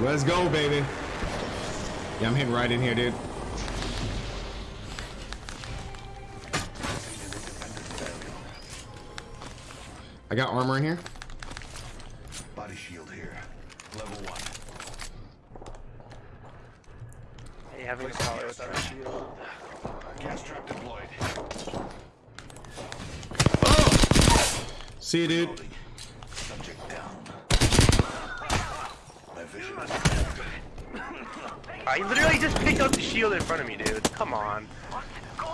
Let's go, baby. Yeah, I'm hitting right in here, dude. I got armor in here. Body shield here. Level one. Hey, having a power without a shield. Gas trap deployed. Oh! See you, dude. Loading. Subject down. My vision is I literally just picked up the shield in front of me, dude. Come on.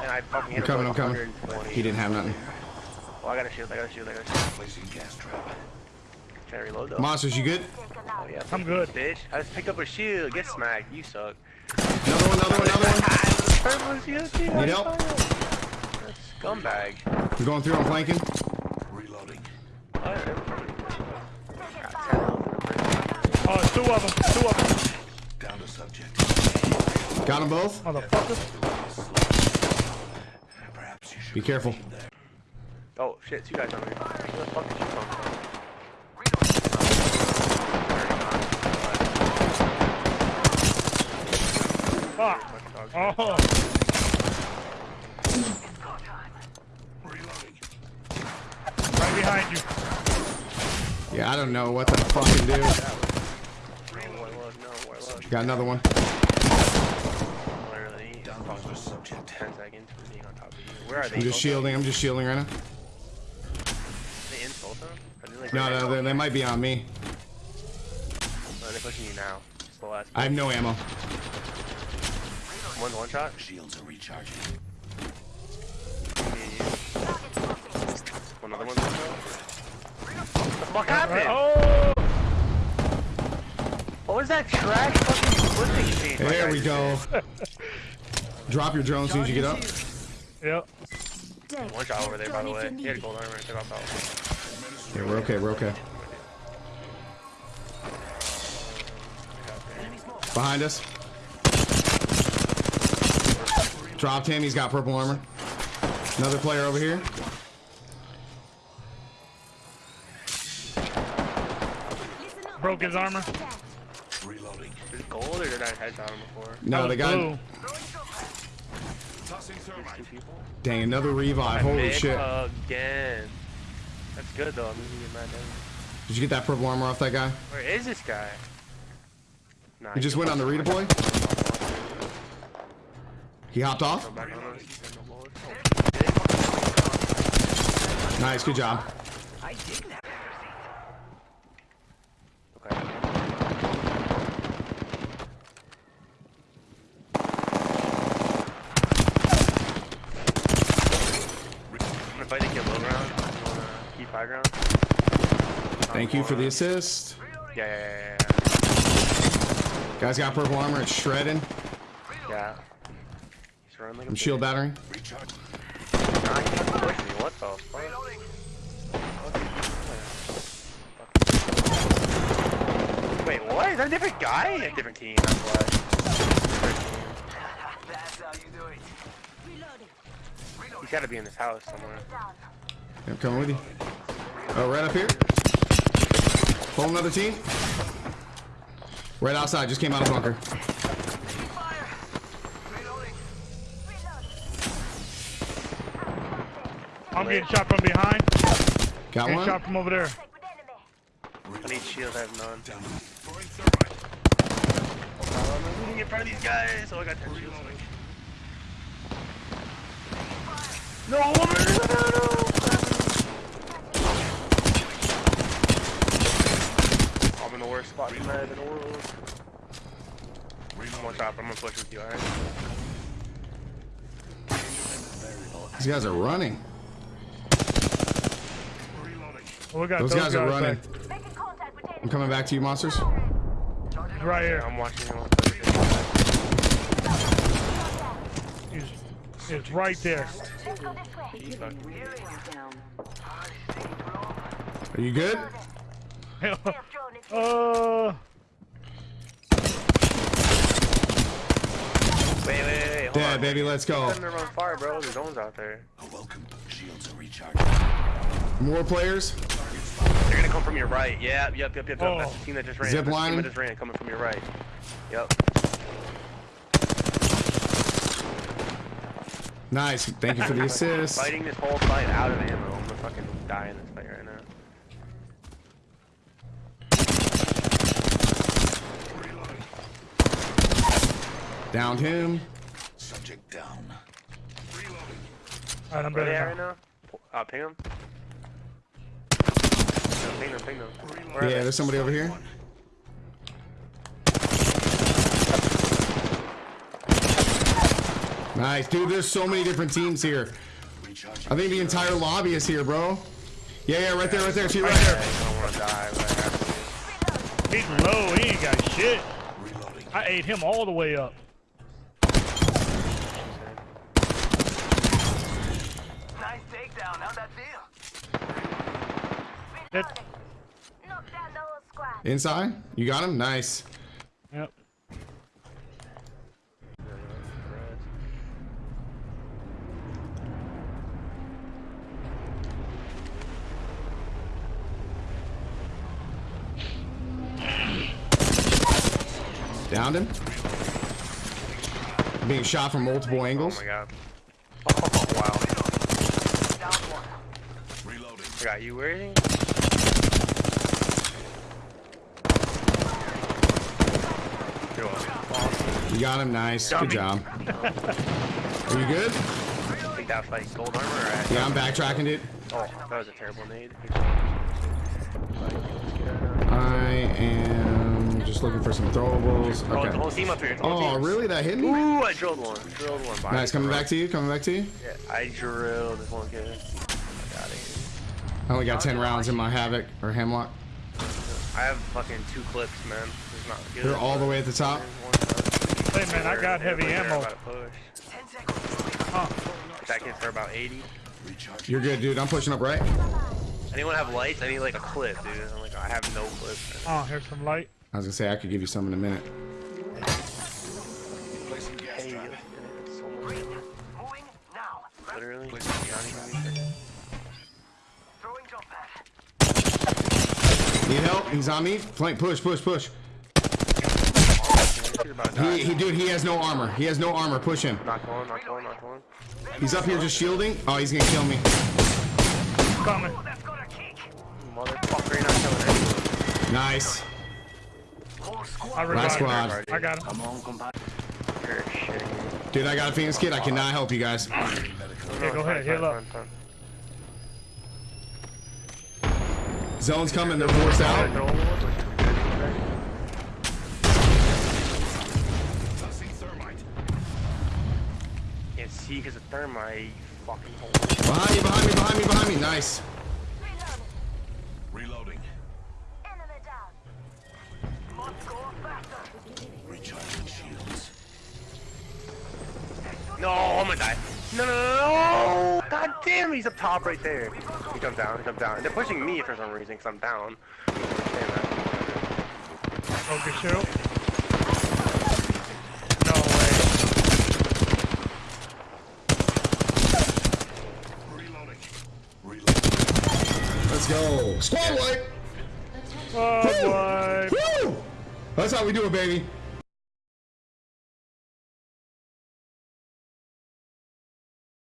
And I fucking hit I'm coming, I'm coming. He didn't have nothing. Oh, I got a shield, I got a shield, I got a shield. placing gas trap. Trying to reload though. Monsters, you good? Oh, yeah. I'm good. Bitch, I just picked up a shield. Get smacked. You suck. Another one, another one, another one. Purple shield, too. Need help? Scumbag. I'm going through, I'm flanking. Reloading. Got 10 health in the Oh, it's two of them. Two of them. Down to subject. Got them both. Motherfucker. Perhaps you Be careful. Oh shit, two guys on me. Where the fuck did you come from? Fuck. Oh. Right behind you. Yeah, I don't know what the fuck to fucking do. No, what it was, no, what it was. Got another one. Literally, Down fuck, goes the subject. 10 seconds for being on top of you. Where are they? I'm just Both shielding, I'm just shielding right now. of? They insult them? Are they like No, no, they, they might be on me. Oh, they're pushing you now. Slow ass. I have no ammo. One one shot. Shields are recharging. Me and you. One other one. What the fuck happened? Oh. What was that trash fucking flipping shit? There we go. did? Drop your drone as soon as you get up. Yep. One shot over there, by the way. He had gold armor. Took off out. Yeah, we're okay, we're okay. Behind us. Dropped him, he's got purple armor. Another player over here. Broke his armor. Reloading. Is it gold or did I headshot him before? No, the was guy. blue. Tossing thermite. Two people? Dang, another revive. Holy shit. Again. That's good though. I'm gonna get mad. Did you get that purple armor off that guy? Where is this guy? Nah, He just went on the redeploy? He hopped off? Go back on us. He said no bullets. Nice, good job. Okay. I'm gonna fight the kill low ground. You wanna high ground? Thank you for the assist. Yeah, yeah, yeah, yeah. Guy's got purple armor, it's shredding. Yeah. yeah. He's running like a I'm shield battery. Recharge. Nah, he fucking pushed me. What the fuck? Wait, what? Is that a different guy? A different team, that's why. Different team. He's gotta be in this house somewhere. I'm coming with you. Oh, right up here. Whole another team. Right outside, just came out of bunker. I'm getting shot from behind. Got Getting one? shot from over there. I need shields, I have none. Down. Throwing thermite. I'm moving in front of these guys. Oh, I got 10 shields. No, woman! No, no, no! I'm in the worst spot in the world. One shot, I'm gonna push with you, alright? These guys are running. Reloading. Oh, we got Those guys are running. back. I'm coming back to you, monsters. Right here. I'm watching you. He's, he's right there. Are you good? uh, Wait, wait, wait, on. baby, let's go. Setting them on fire, bro. There's zones out there. A welcome. Shields are recharging. More players. Targets They're gonna come from your right. Yeah, yep, yep, yep, yep. Oh. That's the oh. team that just ran. Zip line? that just ran coming from your right. Yep. Nice. Thank you for the assist. Fighting this whole fight out of ammo. I'm gonna fucking die in this fight right now. Downed him. Subject down. Alright, I'm Where better they at now. right now? Uh, ping them. No, ping them, ping them. Where Yeah, there's somebody over here. Nice, dude. There's so many different teams here. I think the entire lobby is here, bro. Yeah, yeah, right there, right there. See right there. don't wanna die, but I have to. He's low. He ain't got shit. I ate him all the way up. Nice takedown. How'd that feel? That, Knock down the whole squad. Inside? You got him? Nice. yep. Downed him. Being shot from multiple angles. Oh angles. my god. Oh wow. Down one. Reloading. I got you. Where is he? You're welcome. You got him. Nice. Good job. Are you good? I think gold armor. Or Yeah, I'm backtracking it. Oh, that was a terrible nade. I am just looking for some throwables. Oh, the Okay. whole team up here. Oh, team. really? That hit me? Ooh, I drilled one. Drilled one. Nice. Coming back to you. Coming back to you. Yeah, I drilled this one kid. I got it. I only got 10 rounds in my Havoc or Hemlock. I have fucking two clips, man. It's not good. They're all the way at the top. Hey, man, I got heavy ammo. Ten seconds. Huh. That gets for about 80. You're good, dude. I'm pushing up right. Anyone have lights? I need like a clip, dude. I'm like, I have no clips. Oh, here's some light. I was gonna say I could give you some in a minute. Hey, trap. it's so much, Moving literally. Placing gas Not trap. even- Throwing jump pad. Need help? He's on me. Flank. Push. Push. Push. You're about to die. He, he, dude. He has no armor. He has no armor. Push him. Knock one, knock one, knock one. He's up here just shielding. Oh, he's gonna kill me. Coming. Oh, that's got a kick. Motherfucker, not killing anyone. Nice. Whole squad. I revived squad. him. I got him. Dude, I got a Phoenix kit. I cannot help you guys. Okay, go ahead. Heal up. Zone's coming. They're forced out. Can't see because of thermite, fucking hole. Behind me. Behind me. Behind me. Behind me. Nice. Reloading. Reloading. Enemy down. Must go faster. Recharging shields. No, I'm gonna die. No, no, no, no! God damn, he's up top right there. He comes down, he comes down. And they're pushing me for some reason because I'm down. I don't understand that. Focus shield. No way. Reloading. Reloading. Let's go. Squad wipe. Oh, boy. Woo! That's how we do it, baby.